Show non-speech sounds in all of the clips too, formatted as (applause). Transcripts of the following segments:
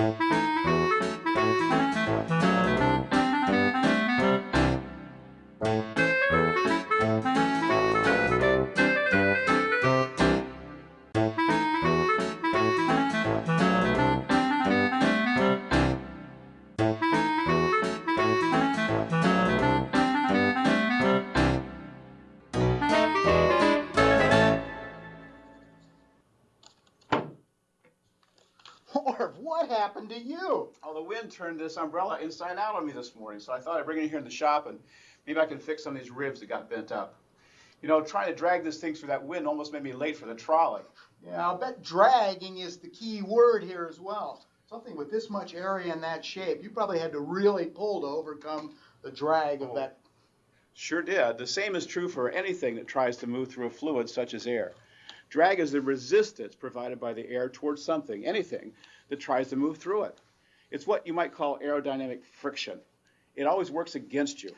Orv, what happened to you? Oh, the wind turned this umbrella inside out on me this morning, so I thought I'd bring it here in the shop and maybe I can fix some of these ribs that got bent up. You know, trying to drag this thing through that wind almost made me late for the trolley. Yeah, I'll bet dragging is the key word here as well. Something with this much area and that shape, you probably had to really pull to overcome the drag of Oh. that. Sure did. The same is true for anything that tries to move through a fluid such as air. Drag is the resistance provided by the air towards something, anything, that tries to move through it. It's what you might call aerodynamic friction. It always works against you.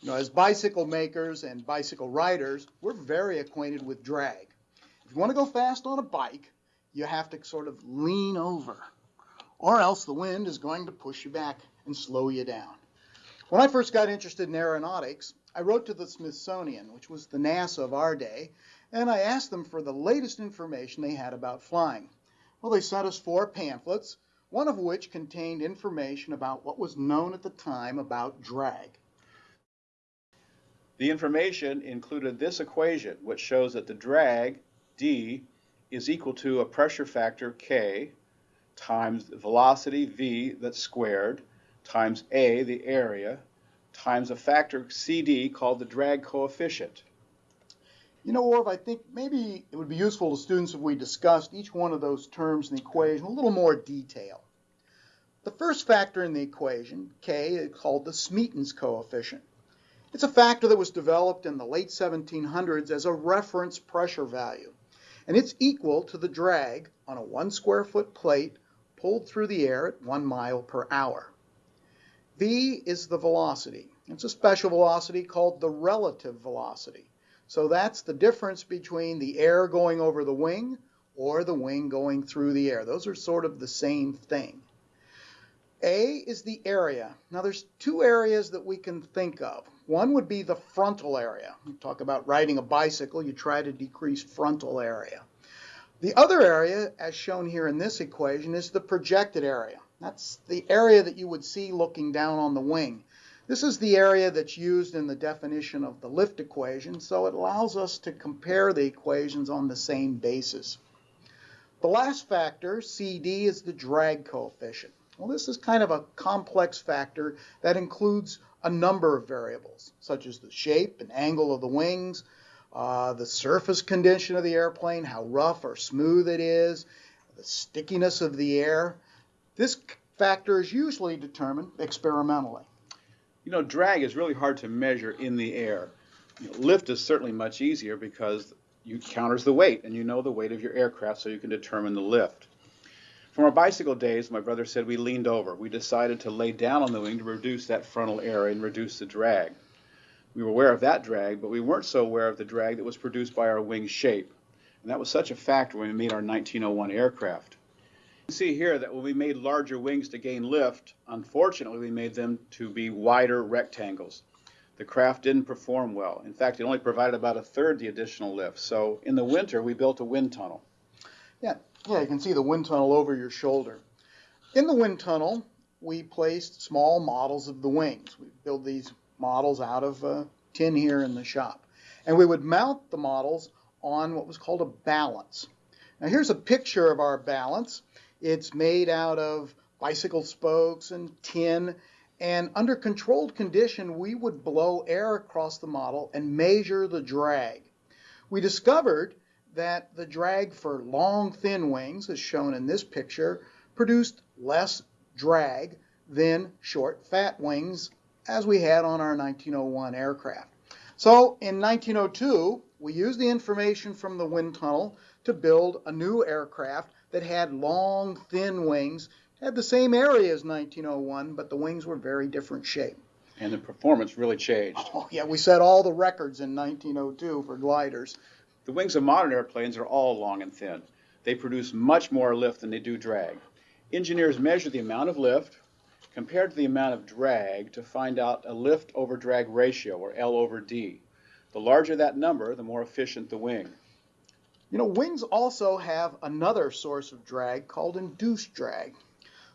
You know, as bicycle makers and bicycle riders, we're very acquainted with drag. If you want to go fast on a bike, you have to sort of lean over, or else the wind is going to push you back and slow you down. When I first got interested in aeronautics, I wrote to the Smithsonian, which was the NASA of our day, and I asked them for the latest information they had about flying. Well, they sent us four pamphlets, one of which contained information about what was known at the time about drag. The information included this equation, which shows that the drag, d, is equal to a pressure factor, k, times the velocity, v, that's squared, times a, the area, times a factor, cd, called the drag coefficient. You know, Orv, I think maybe it would be useful to students if we discussed each one of those terms in the equation a little more detail. The first factor in the equation, k, is called the Smeaton's coefficient. It's a factor that was developed in the late 1700s as a reference pressure value, and it's equal to the drag on a one square foot plate pulled through the air at one mile per hour. v is the velocity. It's a special velocity called the relative velocity. So that's the difference between the air going over the wing or the wing going through the air. Those are sort of the same thing. A is the area. Now there's two areas that we can think of. One would be the frontal area. You talk about riding a bicycle, you try to decrease frontal area. The other area, as shown here in this equation, is the projected area. That's the area that you would see looking down on the wing. This is the area that's used in the definition of the lift equation, so it allows us to compare the equations on the same basis. The last factor, CD, is the drag coefficient. Well, this is kind of a complex factor that includes a number of variables, such as the shape and angle of the wings, uh, the surface condition of the airplane, how rough or smooth it is, the stickiness of the air. This factor is usually determined experimentally. You know, drag is really hard to measure in the air. You know, lift is certainly much easier because you counters the weight and you know the weight of your aircraft so you can determine the lift. From our bicycle days, my brother said we leaned over. We decided to lay down on the wing to reduce that frontal area and reduce the drag. We were aware of that drag, but we weren't so aware of the drag that was produced by our wing shape. And that was such a factor when we made our 1901 aircraft. See here that when we made larger wings to gain lift, unfortunately we made them to be wider rectangles. The craft didn't perform well. In fact, it only provided about a third the additional lift. So in the winter, we built a wind tunnel. Yeah, you can see the wind tunnel over your shoulder. In the wind tunnel, we placed small models of the wings. We build these models out of uh, tin here in the shop. And we would mount the models on what was called a balance. Now here's a picture of our balance. It's made out of bicycle spokes and tin. And under controlled condition, we would blow air across the model and measure the drag. We discovered that the drag for long, thin wings, as shown in this picture, produced less drag than short, fat wings as we had on our 1901 aircraft. So in 1902, we used the information from the wind tunnel to build a new aircraft that had long, thin wings, had the same area as 1901, but the wings were very different shape. And the performance really changed. Oh yeah, we set all the records in 1902 for gliders. The wings of modern airplanes are all long and thin. They produce much more lift than they do drag. engineers measure the amount of lift compared to the amount of drag to find out a lift over drag ratio, or L over D. The larger that number, the more efficient the wing. You know, wings also have another source of drag called induced drag.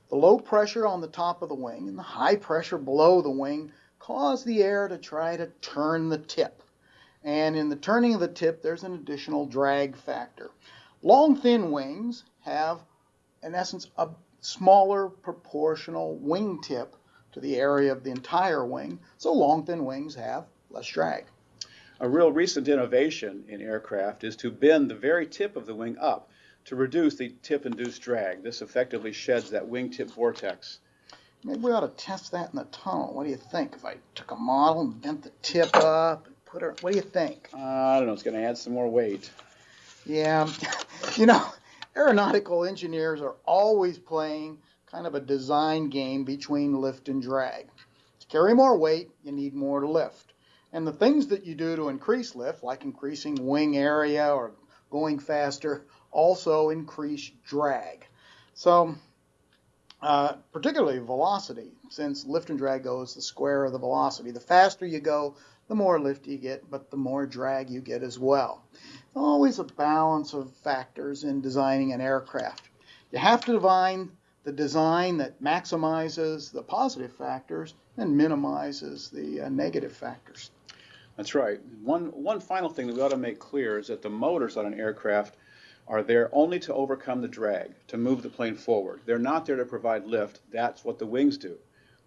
The low pressure on the top of the wing and the high pressure below the wing cause the air to try to turn the tip. And in the turning of the tip, there's an additional drag factor. Long, thin wings have, in essence, a smaller proportional wing tip to the area of the entire wing, so long, thin wings have less drag. A real recent innovation in aircraft is to bend the very tip of the wing up to reduce the tip-induced drag. This effectively sheds that wingtip vortex. Maybe we ought to test that in the tunnel. What do you think? If I took a model and bent the tip up and put her, what do you think? Uh, I don't know, it's going to add some more weight. Yeah, (laughs) you know, aeronautical engineers are always playing kind of a design game between lift and drag. To carry more weight, you need more lift. And the things that you do to increase lift, like increasing wing area or going faster, also increase drag. So, uh, particularly velocity, since lift and drag goes the square of the velocity. The faster you go, the more lift you get, but the more drag you get as well. Always a balance of factors in designing an aircraft. You have to define the design that maximizes the positive factors and minimizes the uh, negative factors. That's right. One, one final thing that we ought to make clear is that the motors on an aircraft are there only to overcome the drag, to move the plane forward. They're not there to provide lift. That's what the wings do.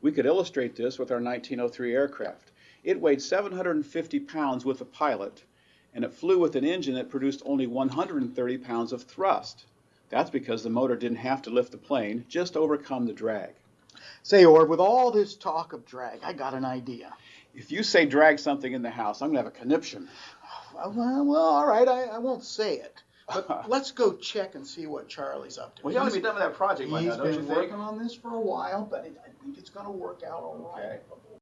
We could illustrate this with our 1903 aircraft. It weighed 750 pounds with a pilot, and it flew with an engine that produced only 130 pounds of thrust. That's because the motor didn't have to lift the plane, just overcome the drag. Say, Orv, with all this talk of drag, I got an idea. If you say drag something in the house, I'm going to have a conniption. Oh, well, well all right, I, I won't say it. But (laughs) let's go check and see what Charlie's up to. Well, you ought to be done with that project by He's now, don't you been think? working on this for a while, but it, I think it's going to work out all right. Okay. But we'll